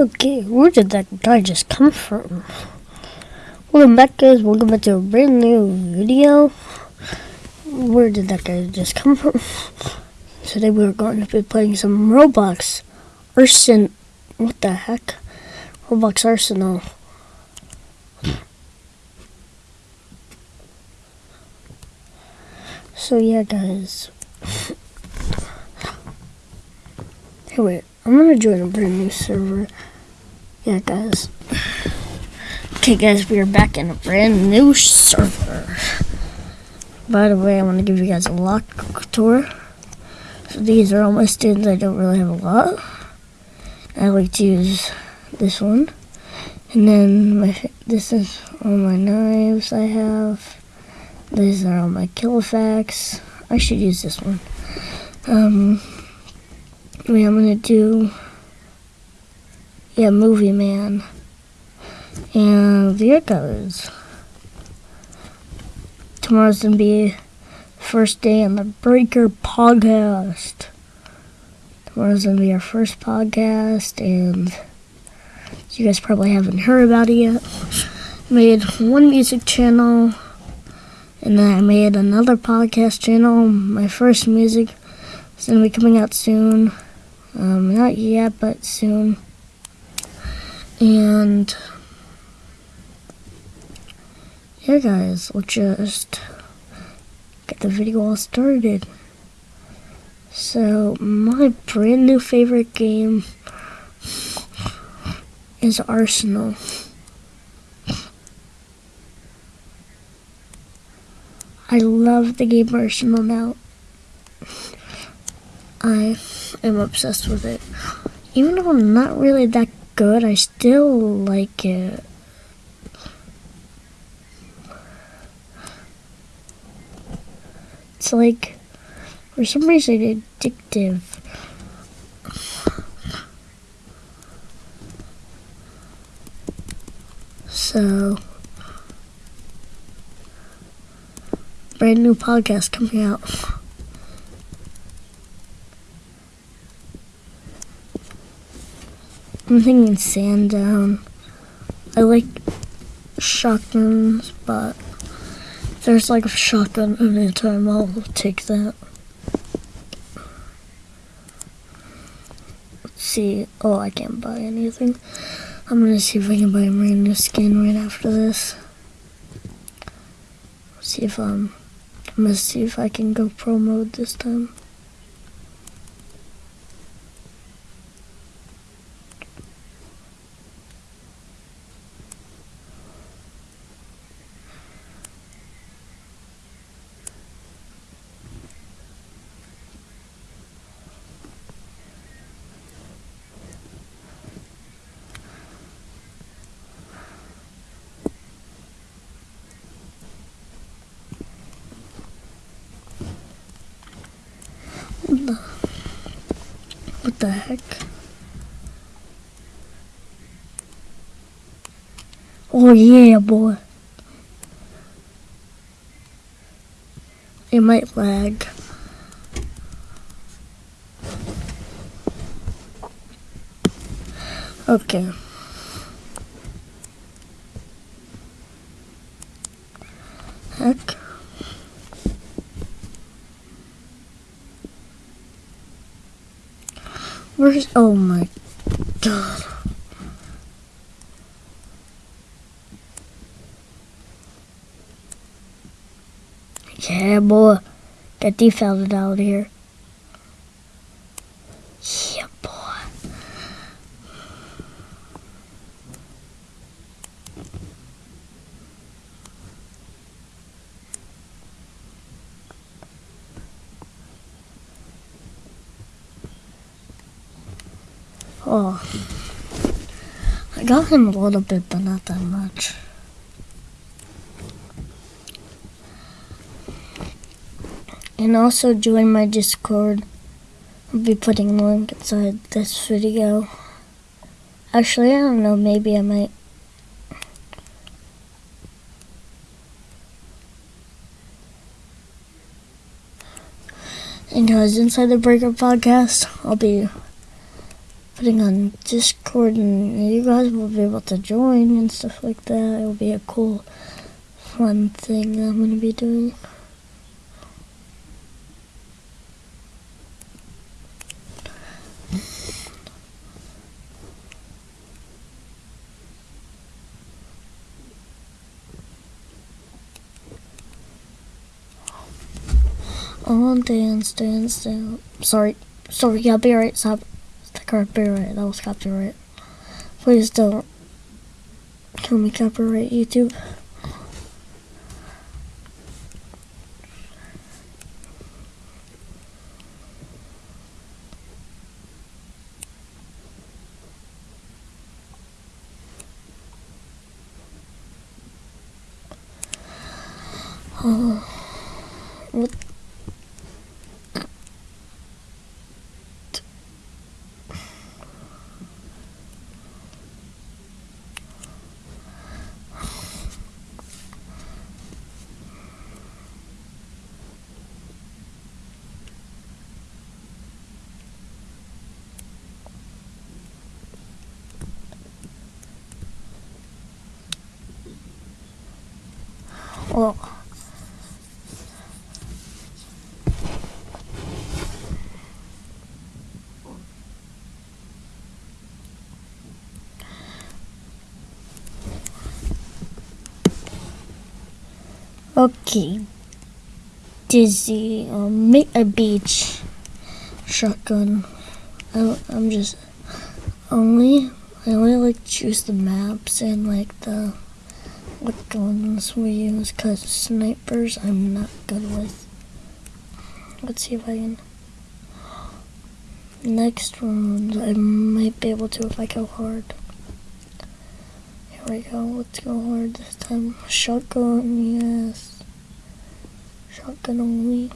Okay, where did that guy just come from? Welcome back guys, welcome back to a brand new video. Where did that guy just come from? Today we're going to be playing some Roblox Arsenal. What the heck? Roblox Arsenal. So yeah guys. Hey wait, I'm gonna join a brand new server. Yeah guys. Okay guys, we are back in a brand new server. By the way, I want to give you guys a lock tour. So these are all my stands. I don't really have a lot. I like to use this one. And then my this is all my knives I have. These are all my kill effects. I should use this one. Um, anyway, I'm gonna do yeah, Movie Man. And there it goes. Tomorrow's gonna be first day on the Breaker podcast. Tomorrow's gonna be our first podcast, and you guys probably haven't heard about it yet. Made one music channel, and then I made another podcast channel. My first music is gonna be coming out soon. Um, not yet, but soon. And yeah, guys, we'll just get the video all started. So, my brand new favorite game is Arsenal. I love the game Arsenal now. I am obsessed with it. Even though I'm not really that good, I still like it. It's like, for some reason, addictive. So, brand new podcast coming out. I'm thinking Sandown. I like shotguns, but if there's like a shotgun anytime, I'll take that. Let's see. Oh, I can't buy anything. I'm gonna see if I can buy a brand new skin right after this. Let's See if um, I'm gonna see if I can go pro mode this time. What the heck? Oh yeah, boy. It might lag. Okay. Heck. Where's oh my god. Yeah boy. Get defaulted out here. Oh. I got him a little bit, but not that much. And also join my Discord. I'll be putting a link inside this video. Actually, I don't know, maybe I might. And guys, inside the Breaker podcast, I'll be putting on Discord, and you guys will be able to join and stuff like that. It'll be a cool, fun thing I'm gonna be doing. Oh, dance, dance, dance. Sorry, sorry, I'll be right, stop. Copyright, that was copyright. Please don't kill me, copyright, YouTube. Oh, what Well, okay. Dizzy, um, make a beach shotgun. I, I'm just only I only like choose the maps and like the what guns we use because snipers I'm not good with. Let's see if I can. Next round, I might be able to if I go hard. Here we go, let's go hard this time. Shotgun, yes. Shotgun only.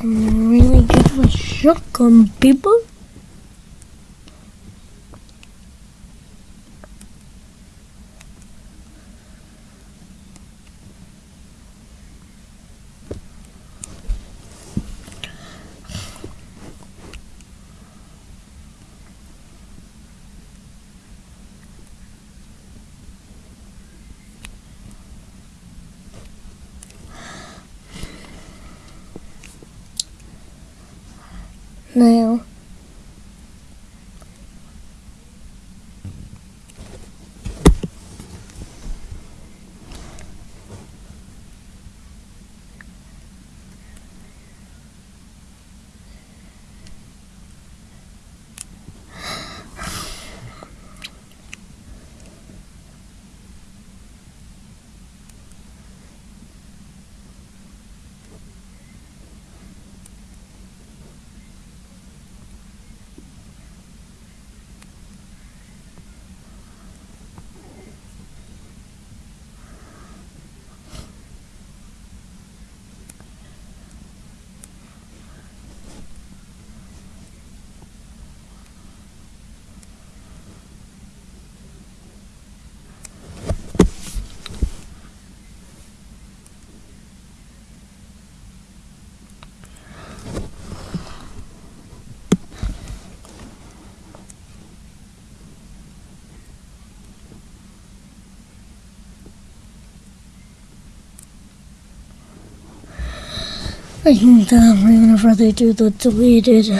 I'm really good with shotgun, people. Now, I think that whenever they do the deleted.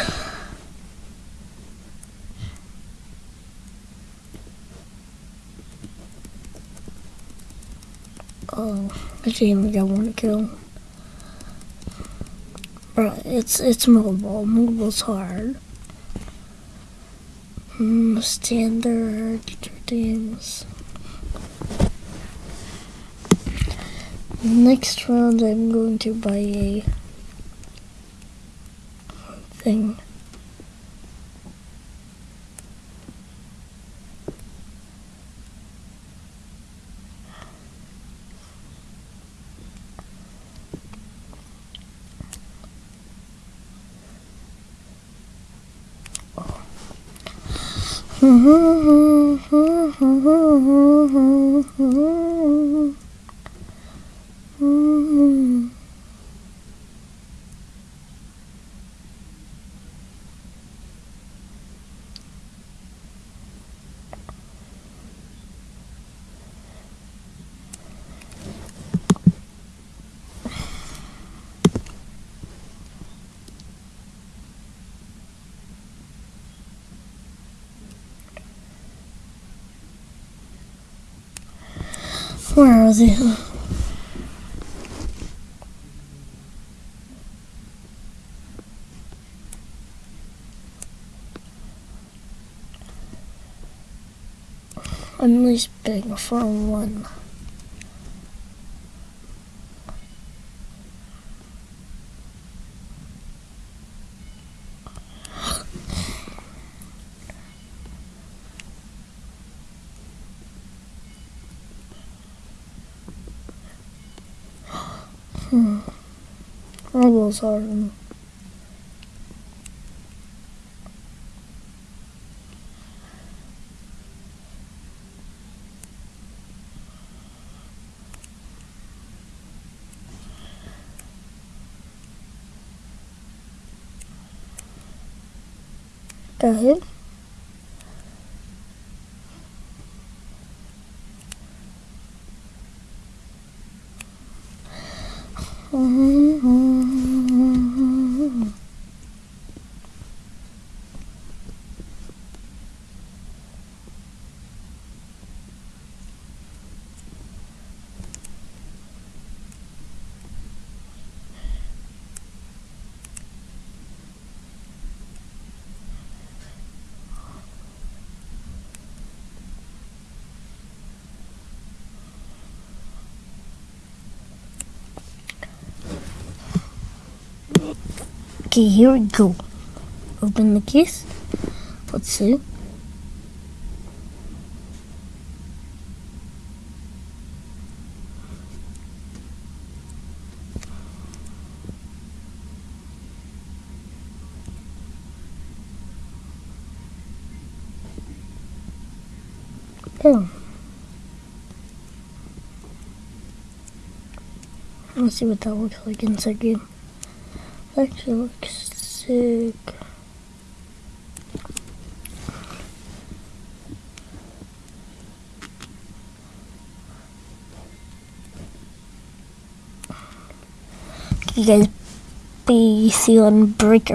Oh, I didn't even get one kill. But it's it's mobile. Mobile's hard. Mm, standard games. Next round, I'm going to buy a Hmm. Where are they? I'm least big for one. Hmm. All those are. Go ahead. Okay, here we go. Open the case. Let's see. Oh. Let's see what that looks like inside game. Actually looks sick. You guys be on breaker.